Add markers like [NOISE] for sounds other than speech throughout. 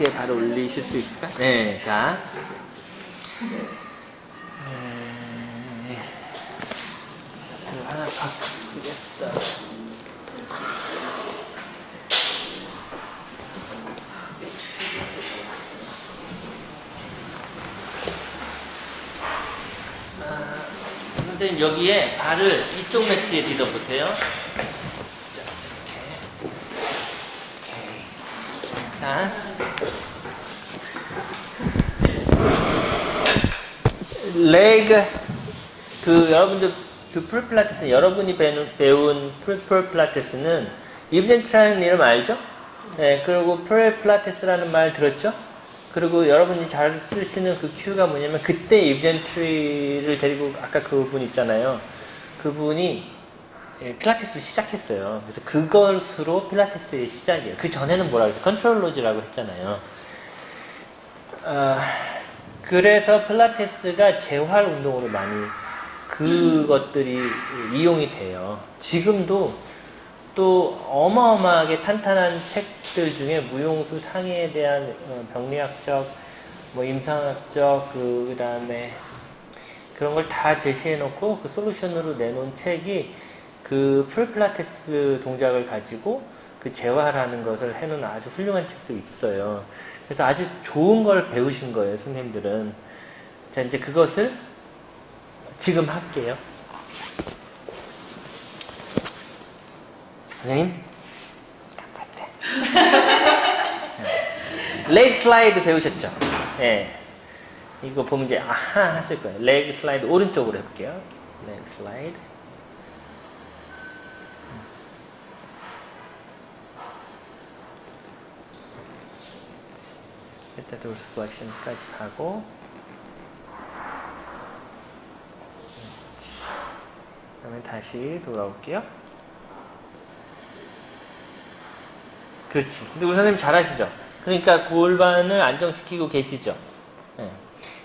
매트에 바로 올리실 수 있을까? 네, 자. 네. 하나 더 쓰겠어. 아, 선생님 여기에 발을 이쪽 매트에 디뎌보세요. 자, 이렇게. 오케이. 자. leg 그 여러분들 그 pre 필라테스 여러분이 배운, 배운 pre 필라테스는 이브 젠트리라는 이름 알죠? 네, 그리고 pre 필라테스라는 말 들었죠? 그리고 여러분이 잘 쓰시는 그 큐가 뭐냐면 그때 이브 젠트리를 데리고 아까 그분 있잖아요. 그분이 예, 필라테스를 시작했어요. 그래서 그것으로 필라테스의 시작이에요. 그 전에는 뭐라고 했어요? 컨트롤로즈라고 했잖아요. 아, 그래서 필라테스가 재활 운동으로 많이 그것들이 이용이 돼요. 지금도 또 어마어마하게 탄탄한 책들 중에 무용수 상해에 대한 어, 병리학적, 뭐 임상학적, 그 다음에 그런 걸 다 제시해 놓고 그 솔루션으로 내놓은 책이 그 풀필라테스 동작을 가지고 그 재활하는 것을 해놓은 아주 훌륭한 책도 있어요. 그래서 아주 좋은 걸 배우신 거예요, 선생님들은. 자, 이제 그것을 지금 할게요. 선생님, 레그 슬라이드 배우셨죠? 예. 이거 보면 이제 아하 하실 거예요. leg slide 오른쪽으로 해볼게요. leg slide. 일단 dorsiflexion까지 가고 그다음에 다시 돌아올게요. 그렇지. 근데 우리 선생님 잘하시죠? 그러니까 골반을 안정시키고 계시죠? 네.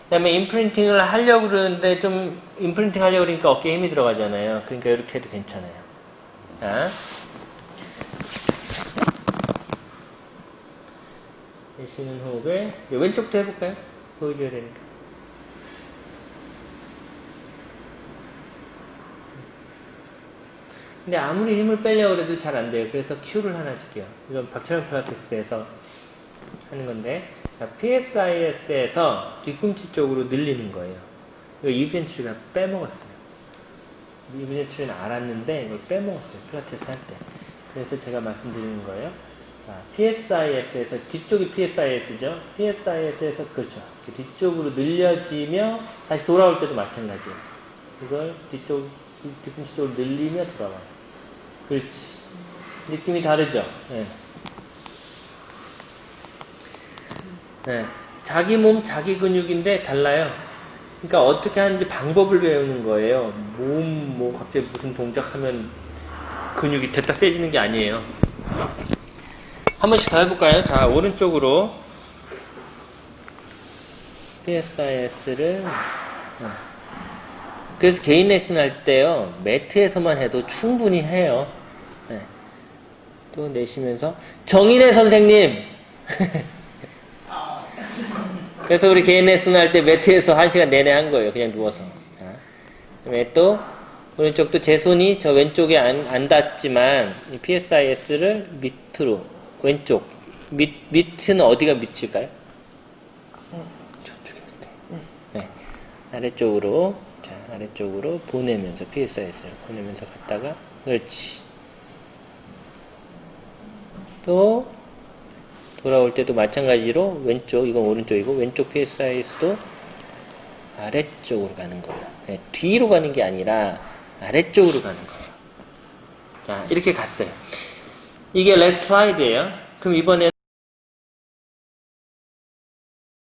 그 다음에 임프린팅을 하려고 그러는데 좀 임프린팅 하려고 그러니까 어깨에 힘이 들어가잖아요. 그러니까 이렇게 해도 괜찮아요. 자. 내쉬는 호흡에 왼쪽도 해볼까요? 보여줘야 되니까. 근데 아무리 힘을 빼려고 해도 잘 안 돼요. 그래서 큐를 하나 줄게요. 이건 박철현 필라테스에서 하는 건데 PSIS에서 뒤꿈치 쪽으로 늘리는 거예요. 이거 이벤트가 빼먹었어요. 이벤트는 알았는데 이걸 빼먹었어요. 필라테스 할 때. 그래서 제가 말씀드리는 거예요. 자, PSIS에서 뒤쪽이 PSIS죠. PSIS에서 그렇죠. 뒤쪽으로 늘려지며 다시 돌아올 때도 마찬가지예요. 이걸 뒤쪽 뒤꿈치 쪽으로 늘리며 돌아와요. 그렇지. 느낌이 다르죠. 네. 네. 자기 몸, 자기 근육인데 달라요. 그러니까 어떻게 하는지 방법을 배우는 거예요. 몸, 뭐 갑자기 무슨 동작하면 근육이 됐다 세지는 게 아니에요. 한 번씩 더 해볼까요? 자, 오른쪽으로 PSIS를 그래서 개인 레슨 할 때요 매트에서만 해도 충분히 해요. 네. 또 내쉬면서 정인혜 선생님. [LAUGHS] 그래서 우리 개인 레슨 할 때 매트에서 한 시간 내내 한 거예요. 그냥 누워서. 자, 그다음에 또 오른쪽도 제 손이 저 왼쪽에 안, 안 닿지만 이 PSIS를 밑으로 왼쪽 밑 밑은 어디가 밑일까요? 저쪽이 밑에. 네. 아래쪽으로 자, 아래쪽으로 보내면서 PSIS를 보내면서 갔다가 그렇지. 또 돌아올 때도 마찬가지로 왼쪽 이건 오른쪽이고 왼쪽 PSIS도 아래쪽으로 가는 거예요. 네, 뒤로 가는 게 아니라 아래쪽으로 가는 거예요. 자, 이렇게 갔어요. 이게 렉 슬라이드예요. 그럼 이번에